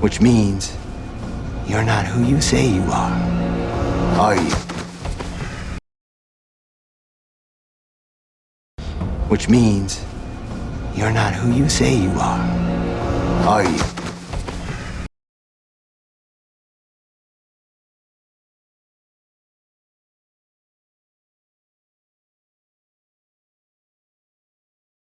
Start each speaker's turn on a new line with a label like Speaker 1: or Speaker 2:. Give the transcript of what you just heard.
Speaker 1: Which means you're not who you say you are. Are you? Which means you're not who you say you are. Are you?